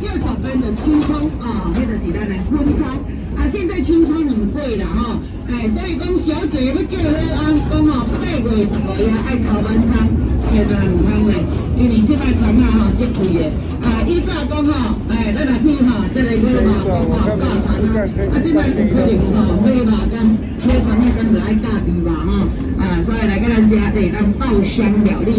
叫小朋友们轻松啊，迄个是咱的昆虫。啊，现在青春很贵啦，吼、哎，所以讲小姐要叫好安讲哦，八月十五也爱头晚餐，千万唔通嘞，因为即摆船啊吼，即贵的，啊，伊早讲吼，哎，咱来去吼，即个叫嘛，讲吼，驾船啊，啊，即摆不可能吼，飞嘛，跟飞船啊，跟着爱驾地嘛，吼，啊，所以来跟咱家。地，咱爆香料理。